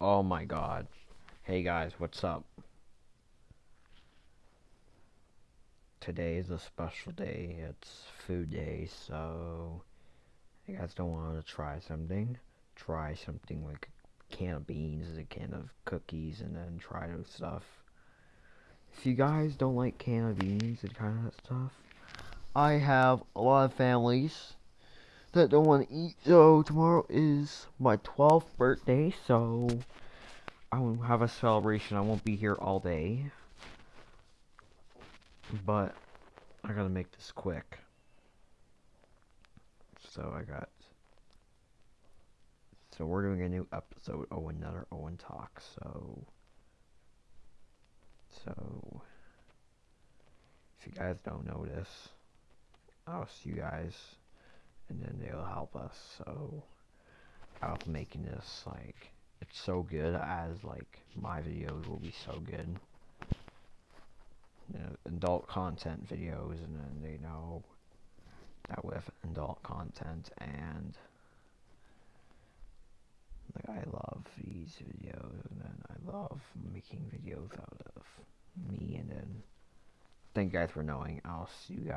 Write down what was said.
Oh my god. Hey guys, what's up? Today is a special day. It's food day, so you guys don't want to try something. Try something like a can of beans, a can of cookies, and then try those stuff. If you guys don't like can of beans and kind of that stuff, I have a lot of families that don't want to eat. So tomorrow is my 12th birthday, so I will have a celebration. I won't be here all day. But I gotta make this quick. So I got. So we're doing a new episode. Oh, another Owen talk. So. So. If you guys don't know this, I'll see you guys, and then they'll help us. So. Be making this like it's so good as like my videos will be so good you know, adult content videos and then they know that with adult content and like I love these videos and then I love making videos out of me and then thank you guys for knowing I'll see you guys